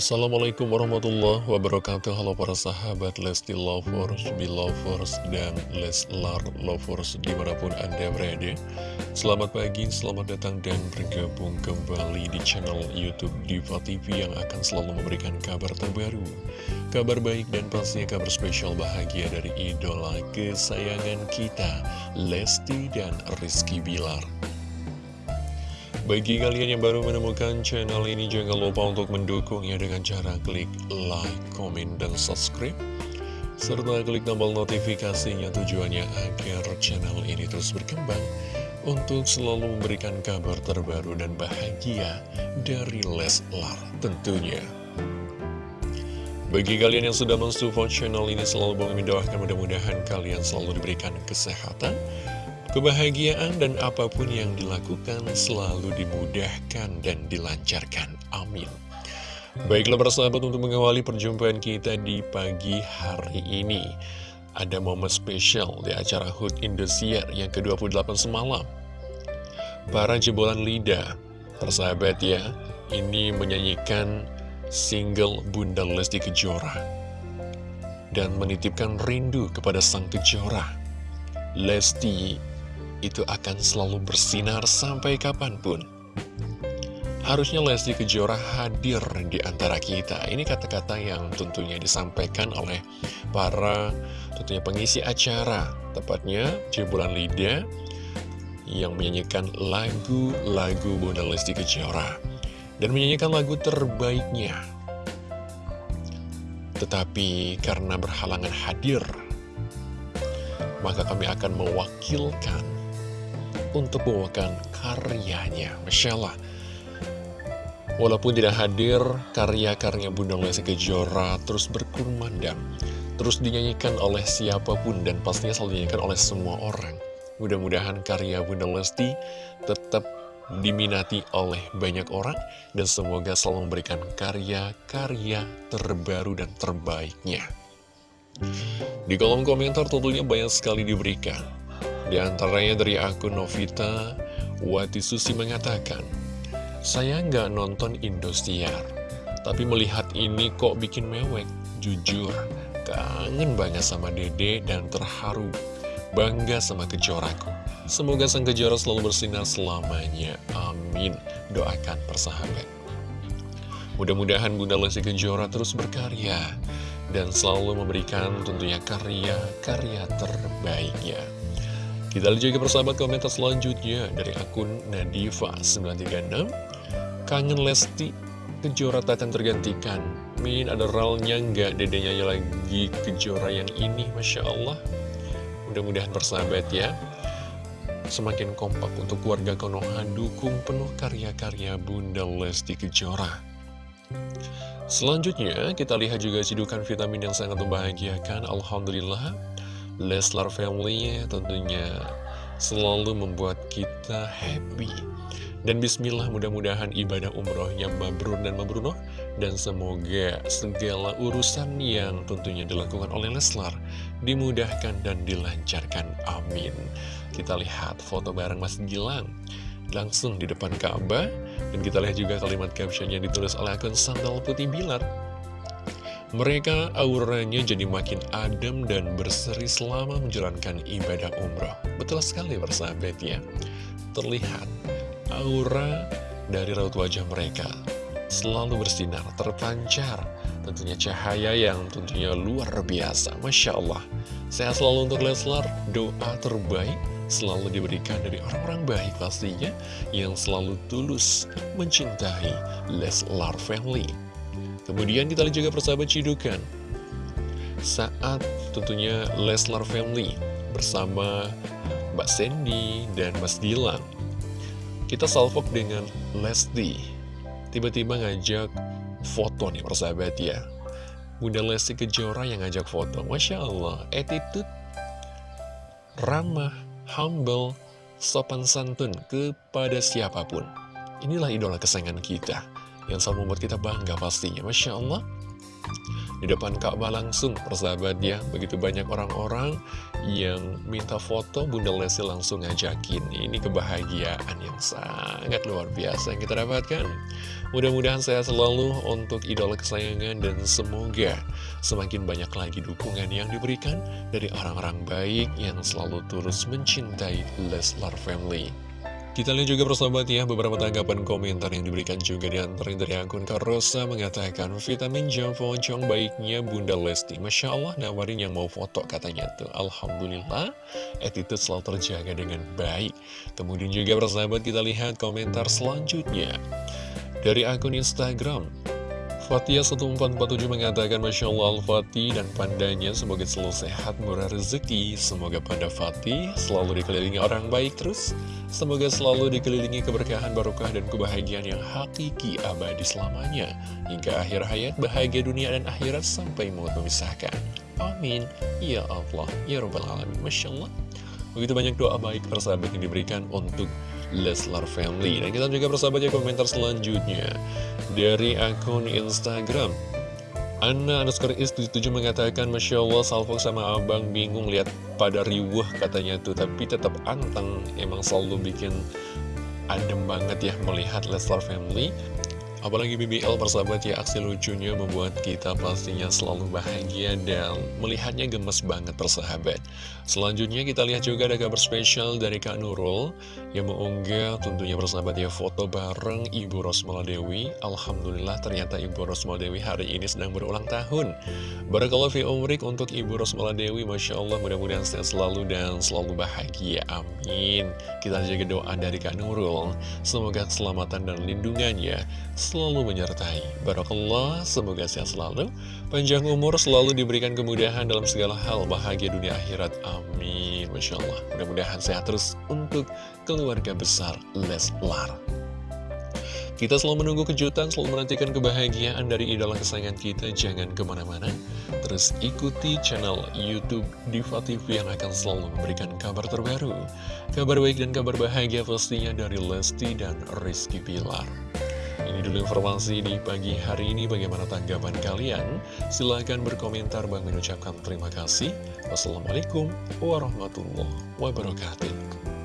Assalamualaikum warahmatullahi wabarakatuh. Halo para sahabat Lesti Lovers, Belovers, dan Leslar Lovers di mana pun anda berada. Selamat pagi, selamat datang dan bergabung kembali di channel Youtube Diva TV Yang akan selalu memberikan kabar terbaru Kabar baik dan pastinya kabar spesial bahagia dari idola kesayangan kita Lesti dan Rizky Bilar bagi kalian yang baru menemukan channel ini, jangan lupa untuk mendukungnya dengan cara klik like, komen, dan subscribe. Serta klik tombol notifikasinya tujuannya agar channel ini terus berkembang untuk selalu memberikan kabar terbaru dan bahagia dari Leslar tentunya. Bagi kalian yang sudah mensupport channel ini selalu mendoakan mudah-mudahan kalian selalu diberikan kesehatan, Kebahagiaan dan apa pun yang dilakukan selalu dimudahkan dan dilancarkan. Amin. Baiklah persahabat untuk mengawali perjumpaan kita di pagi hari ini. Ada momen spesial di acara HUT Indosiar yang ke-28 semalam. Para jebolan lidah, persahabat ya, ini menyanyikan single Bunda Lesti Kejora. Dan menitipkan rindu kepada sang Kejora. Lesti itu akan selalu bersinar sampai kapan pun. Harusnya Lesti Kejora hadir di antara kita. Ini kata-kata yang tentunya disampaikan oleh para tentunya pengisi acara. Tepatnya Jebolan Lida yang menyanyikan lagu-lagu Bunda Lesti Kejora. Dan menyanyikan lagu terbaiknya. Tetapi karena berhalangan hadir, maka kami akan mewakilkan untuk membawakan karyanya. Masya Allah. Walaupun tidak hadir, karya-karya Bunda Lesti Kejora terus berkumandang, terus dinyanyikan oleh siapa pun dan pastinya selalu dinyanyikan oleh semua orang. Mudah-mudahan karya Bunda Lesti tetap diminati oleh banyak orang dan semoga selalu memberikan karya-karya terbaru dan terbaiknya. Di kolom komentar tentunya banyak sekali diberikan di antaranya dari akun Novita Wati Susi mengatakan, Saya nggak nonton Indosiar, tapi melihat ini kok bikin mewek. Jujur, kangen banget sama dede dan terharu. Bangga sama kejoraku. Semoga sang kejora selalu bersinar selamanya. Amin. Doakan persahabat. Mudah-mudahan Bunda Lesti Kejora terus berkarya dan selalu memberikan tentunya karya-karya terbaiknya. Kita lihat juga persahabat komentar selanjutnya dari akun Nadifa936 Kangen Lesti Kejora takkan tergantikan. Min ada ralnya nggak dedenya lagi Kejora yang ini? Masya Allah. Mudah-mudahan persahabat ya. Semakin kompak untuk keluarga Konoha Dukung penuh karya-karya Bunda Lesti Kejora. Selanjutnya kita lihat juga cidukan vitamin yang sangat membahagiakan. Alhamdulillah Leslar Family tentunya selalu membuat kita happy. Dan bismillah mudah-mudahan ibadah umrohnya mabrur dan mabrunoh. Dan semoga segala urusan yang tentunya dilakukan oleh Leslar Dimudahkan dan dilancarkan, amin. Kita lihat foto bareng Mas Gilang Langsung di depan Ka'bah. Dan kita lihat juga kalimat caption yang ditulis oleh akun Sandal Putih Bilar mereka auranya jadi makin adem dan berseri selama menjalankan ibadah umroh. Betul sekali bersahabat ya. Terlihat aura dari raut wajah mereka selalu bersinar, terpancar. Tentunya cahaya yang tentunya luar biasa. Masya Allah. Sehat selalu untuk Leslar, doa terbaik selalu diberikan dari orang-orang baik pastinya yang selalu tulus mencintai Leslar Family. Kemudian kita lihat juga persahabat cidukan. Saat tentunya Leslar Family bersama Mbak Sandy dan Mas Gilang. Kita salvok dengan Lesti. Tiba-tiba ngajak foto nih persahabat ya. Bunda Lesti Kejora yang ngajak foto. Masya Allah, attitude ramah, humble, sopan santun kepada siapa pun. Inilah idola kesayangan kita yang selalu membuat kita bangga pastinya. Masya Allah. Di depan Ka'bah langsung persahabat ya begitu banyak orang-orang yang minta foto Bunda Lesti langsung ngajakin. Ini kebahagiaan yang sangat luar biasa yang kita dapatkan. Mudah-mudahan saya selalu untuk idola kesayangan dan semoga semakin banyak lagi dukungan yang diberikan dari orang-orang baik yang selalu terus mencintai Leslar Family kita lihat juga persahabat ya beberapa tanggapan komentar yang diberikan juga diantarin dari akun Karosa mengatakan vitamin jam Chong baiknya Bunda Lesti. Masya Allah nawarin yang mau foto katanya tuh. Alhamdulillah attitude selalu terjaga dengan baik. Kemudian juga persahabat kita lihat komentar selanjutnya. Dari akun Instagram Fatia 1447 mengatakan Masya Allah Al-Fatih dan pandanya semoga selalu sehat murah rezeki. Semoga panda Fatih selalu dikelilingi orang baik terus. Semoga selalu dikelilingi keberkahan barokah dan kebahagiaan yang hakiki abadi selamanya. Hingga akhir hayat bahagia dunia dan akhirat sampai maut memisahkan. Amin. Ya Allah Ya Rabbal Alamin. Masya Allah. Begitu banyak doa baik persahabat yang diberikan untuk Leslar Family. Dan kita juga persahabat ya komentar selanjutnya. Dari akun Instagram Anna underscore is 77 mengatakan Masya Allah Salvo sama abang bingung lihat pada riuh katanya tuh. Tapi tetap anteng Emang selalu bikin adem banget ya melihat Leslar Family Apalagi BBL persahabat ya aksi lucunya membuat kita pastinya selalu bahagia dan melihatnya gemes banget persahabat. Selanjutnya kita lihat juga ada kabar spesial dari Kak Nurul yang mengunggah tentunya persahabat ya foto bareng Ibu Rosmala Dewi. Alhamdulillah ternyata Ibu Rosmala Dewi hari ini sedang berulang tahun. Barakallah fi umrik untuk Ibu Rosmala Dewi, Masya Allah mudah-mudahan sehat selalu dan selalu bahagia. Amin. Kita jaga doa dari Kak Nurul. Semoga keselamatan dan lindungannya selalu menyertai. Barakallah, semoga sehat selalu, panjang umur selalu diberikan kemudahan dalam segala hal, bahagia dunia akhirat. Amin. Masya Allah, mudah-mudahan sehat terus untuk keluarga besar Leslar. Kita selalu menunggu kejutan, selalu menantikan kebahagiaan dari idola kesayangan kita. Jangan ke mana-mana. Terus ikuti channel Youtube Diva TV yang akan selalu memberikan kabar terbaru. Kabar baik dan kabar bahagia pastinya dari Lesti dan Rizky Pilar. Ini dulu informasi di pagi hari ini. Bagaimana tanggapan kalian? Silahkan berkomentar. Bang mengucapkan terima kasih. Wassalamualaikum warahmatullahi wabarakatuh.